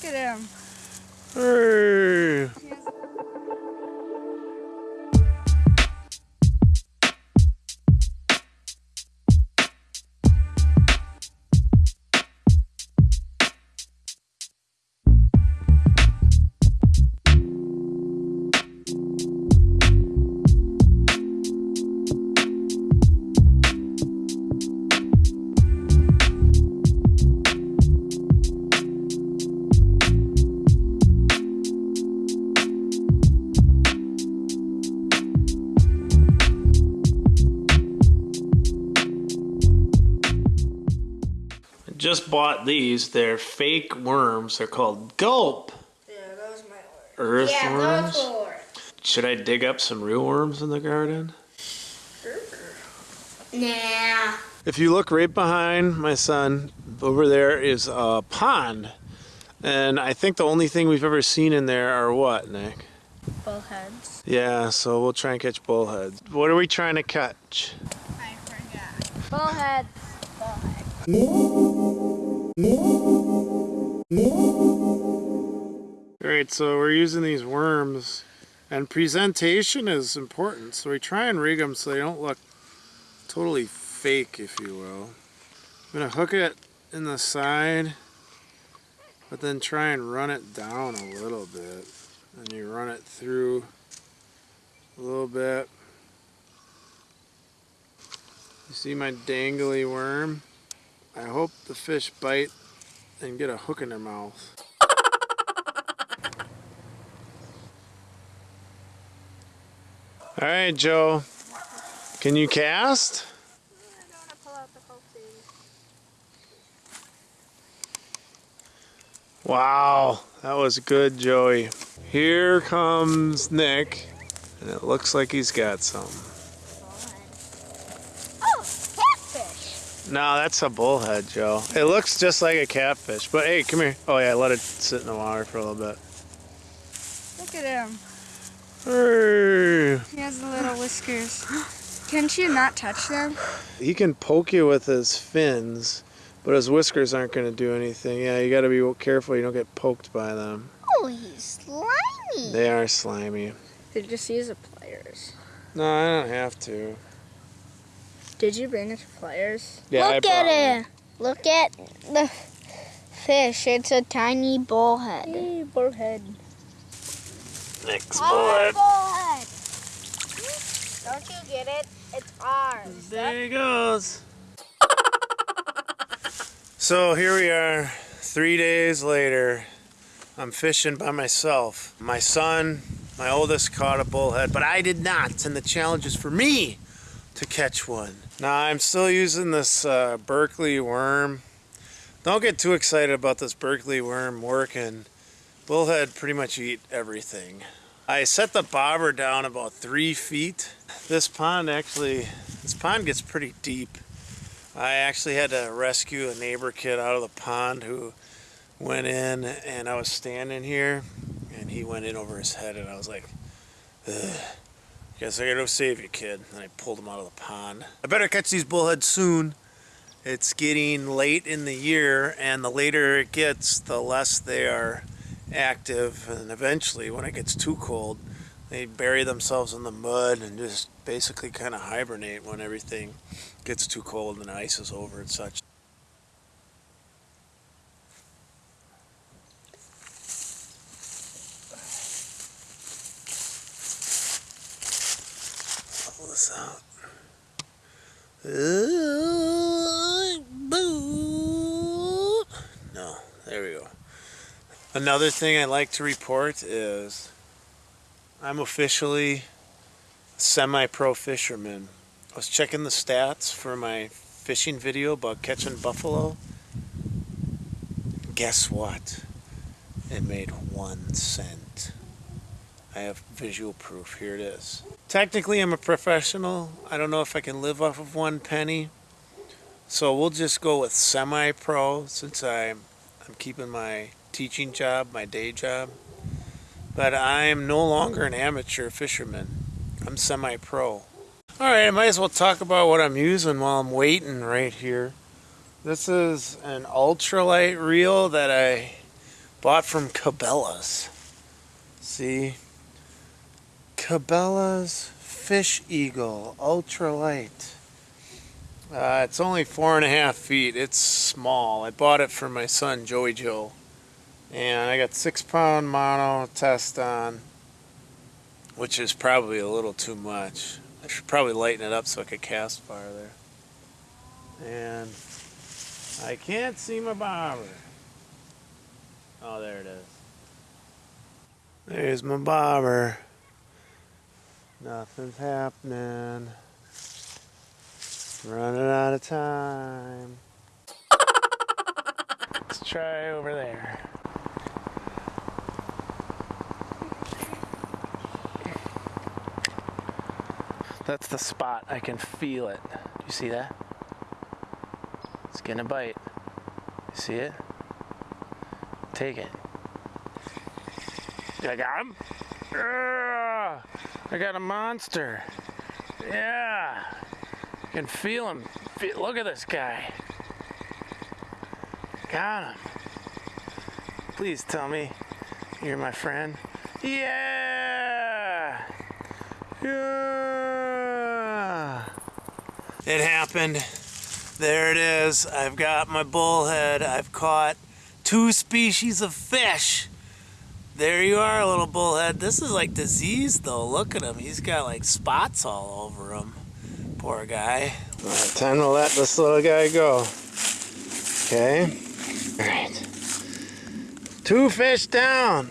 Look at him. Hey. Just bought these. They're fake worms. They're called gulp Yeah, those might work. earth Yeah, worms. those will work. Should I dig up some real worms in the garden? Nah. If you look right behind my son, over there is a pond. And I think the only thing we've ever seen in there are what, Nick? Bullheads. Yeah, so we'll try and catch bullheads. What are we trying to catch? I forgot. Bullheads. Alright, so we're using these worms. And presentation is important. So we try and rig them so they don't look totally fake, if you will. I'm going to hook it in the side, but then try and run it down a little bit. And you run it through a little bit. You see my dangly worm? I hope the fish bite and get a hook in their mouth. All right, Joe. Can you cast? Wow, that was good, Joey. Here comes Nick, and it looks like he's got some. Oh, catfish. No, that's a bullhead, Joe. It looks just like a catfish, but hey, come here. Oh yeah, let it sit in the water for a little bit. Look at him. Hey. He has the little whiskers. Can't you not touch them? He can poke you with his fins, but his whiskers aren't going to do anything. Yeah, you got to be careful you don't get poked by them. Oh, he's slimy. They are slimy. You just use the pliers? No, I don't have to. Did you bring the pliers? Yeah, I Look brought at it. Look at the fish. It's a tiny bullhead. Hey, bullhead. one. Nick's bullhead. bullhead. Don't you get it? It's ours. There he goes. so here we are, three days later. I'm fishing by myself. My son, my oldest, caught a bullhead, but I did not. And the challenge is for me to catch one. Now I'm still using this uh, Berkley worm. Don't get too excited about this Berkley worm working. Bullhead pretty much eat everything. I set the bobber down about three feet. This pond actually, this pond gets pretty deep. I actually had to rescue a neighbor kid out of the pond who went in and I was standing here and he went in over his head and I was like, Ugh. Guess I gotta go save you, kid. And I pulled him out of the pond. I better catch these bullheads soon. It's getting late in the year, and the later it gets, the less they are active. And eventually, when it gets too cold, they bury themselves in the mud and just basically kind of hibernate when everything gets too cold and the ice is over and such. Pull this out. Uh, boo. No, there we go. Another thing I like to report is I'm officially semi-pro fisherman. I was checking the stats for my fishing video about catching buffalo. Guess what? It made one cent. I have visual proof. Here it is. Technically, I'm a professional. I don't know if I can live off of one penny. So we'll just go with semi-pro since I'm, I'm keeping my teaching job, my day job. But I'm no longer an amateur fisherman. I'm semi-pro. All right, I might as well talk about what I'm using while I'm waiting right here. This is an ultralight reel that I Bought from Cabela's. See? Cabela's Fish Eagle Ultralight. Uh, it's only four and a half feet. It's small. I bought it for my son Joey Joe. And I got six pound mono test on, which is probably a little too much. I should probably lighten it up so I could cast farther. And I can't see my bobber. Oh, there it is. There's my bobber. Nothing's happening. Running out of time. Let's try over there. That's the spot. I can feel it. Do you see that? It's gonna bite. You see it? Take it. I got him. I got a monster. Yeah. I can feel him. Look at this guy. Got him. Please tell me you're my friend. Yeah. Yeah. It happened. There it is. I've got my bullhead. I've caught two species of fish. There you are, little bullhead. This is like diseased though. Look at him. He's got like spots all over him. Poor guy. Right, time to let this little guy go. Okay. All right. Two fish down.